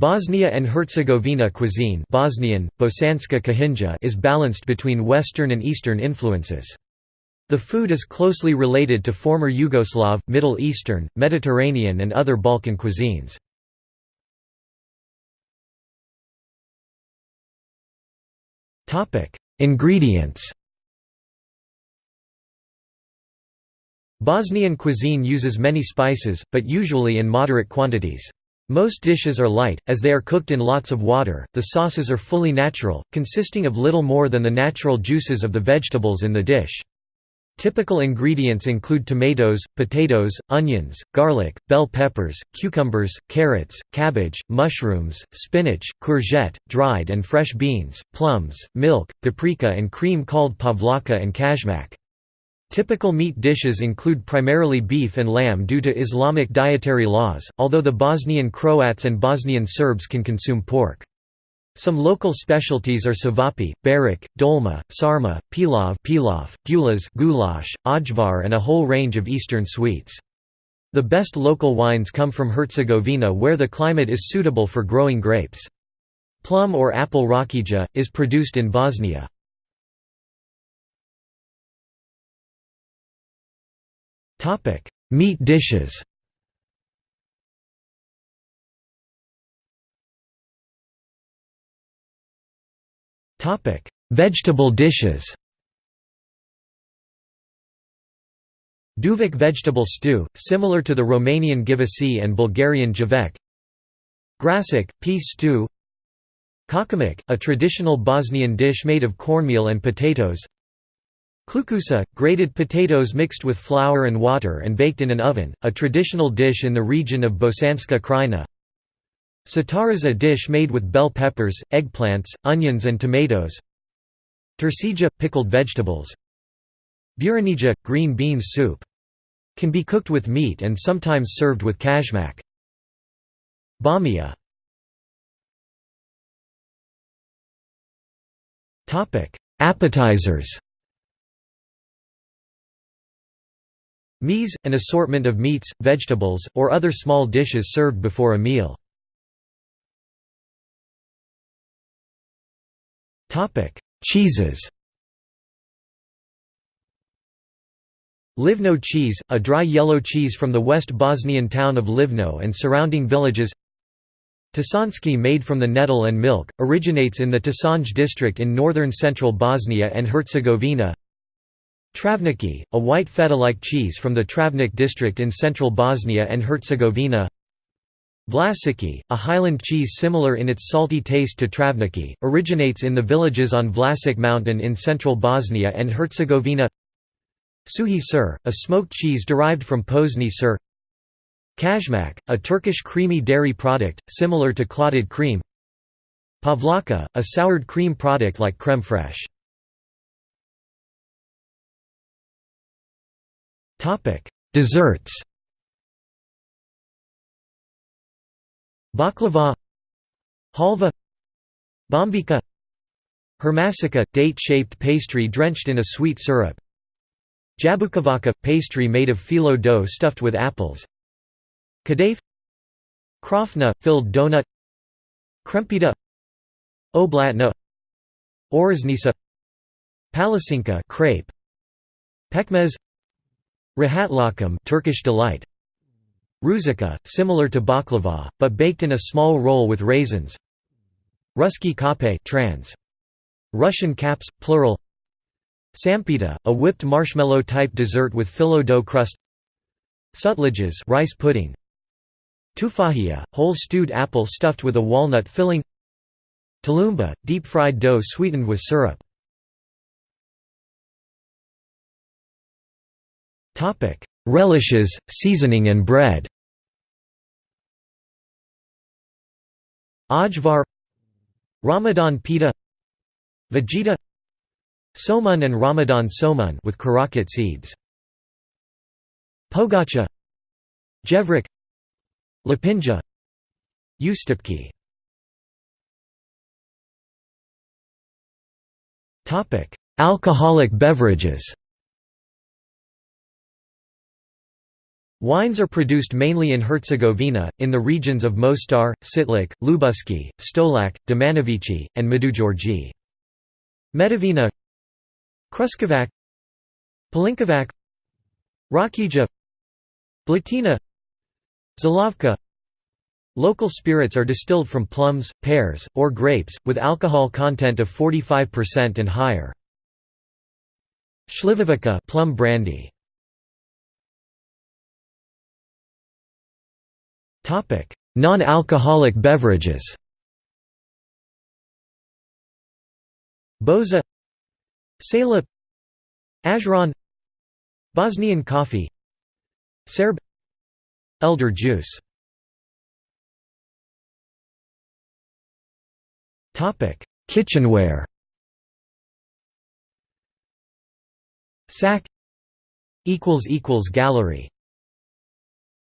Bosnia and Herzegovina cuisine Bosnian, Bosanska Kuhinja is balanced between Western and Eastern influences. The food is closely related to former Yugoslav, Middle Eastern, Mediterranean and other Balkan cuisines. Ingredients Bosnian cuisine uses many spices, but usually in moderate quantities. Most dishes are light, as they are cooked in lots of water. The sauces are fully natural, consisting of little more than the natural juices of the vegetables in the dish. Typical ingredients include tomatoes, potatoes, onions, garlic, bell peppers, cucumbers, carrots, cabbage, mushrooms, spinach, courgette, dried and fresh beans, plums, milk, paprika and cream called pavlaka and kajmak. Typical meat dishes include primarily beef and lamb due to Islamic dietary laws, although the Bosnian Croats and Bosnian Serbs can consume pork. Some local specialties are savapi, barak, dolma, sarma, pilav, pilaf, gulas, goulash, ajvar and a whole range of eastern sweets. The best local wines come from Herzegovina where the climate is suitable for growing grapes. Plum or apple rakija, is produced in Bosnia. Topic: Meat dishes. Topic: Vegetable dishes. Duvik vegetable stew, similar to the Romanian ghiveci and Bulgarian javek. Grasic, pea stew. Kačamak, a traditional Bosnian dish made of cornmeal and potatoes. Klukusa, grated potatoes mixed with flour and water and baked in an oven, a traditional dish in the region of Bosanska Krajina. Satara's a dish made with bell peppers, eggplants, onions and tomatoes. Turšija – pickled vegetables. Buranija – green beans soup. Can be cooked with meat and sometimes served with kajmak. Bamia Appetizers Mise, an assortment of meats, vegetables, or other small dishes served before a meal. Cheeses. Livno cheese, a dry yellow cheese from the West Bosnian town of Livno and surrounding villages. Tasanski made from the nettle and milk, originates in the Tasanj district in northern central Bosnia and Herzegovina Travniki, a white feta-like cheese from the Travnik district in central Bosnia and Herzegovina. Vlasiki, a highland cheese similar in its salty taste to Travniki, originates in the villages on Vlasic mountain in central Bosnia and Herzegovina. Suhi sir, a smoked cheese derived from Pozni sir. Kajmak, a Turkish creamy dairy product, similar to clotted cream. Pavlaka, a soured cream product like creme fraiche Topic: Desserts. Baklava, halva, bombika, hermasika, date-shaped pastry drenched in a sweet syrup. Jabukovača, pastry made of phyllo dough stuffed with apples. Kadaif, krofna, filled donut. Krempita, oblatna, oriznica, palacinka, crepe. Pekmez Rahatlakam Turkish delight. Ruzika, similar to baklava, but baked in a small roll with raisins. Ruski kape trans. Russian caps, plural. Sampita, a whipped marshmallow-type dessert with phyllo dough crust. Sutlages rice pudding. Tufahija, whole stewed apple stuffed with a walnut filling. Tulumba, deep-fried dough sweetened with syrup Relishes, seasoning and bread. Ajvar Ramadan pita Vegeta Somun and Ramadan somun with karakat seeds. Pogacha Jevrik Lepinja Ustipki Alcoholic beverages Wines are produced mainly in Herzegovina, in the regions of Mostar, Čitluk, Ljubuški, Stolac, Domanovici, and Međugorje. Medovina Kruševac Pelinkovac Rakija Blatina Žilavka Local spirits are distilled from plums, pears, or grapes, with alcohol content of 45% and higher. Śliwowica plum brandy. Non-alcoholic beverages. Boza. Sela Ajran. Bosnian coffee. Serb. Elder juice. Kitchenware. Sack Gallery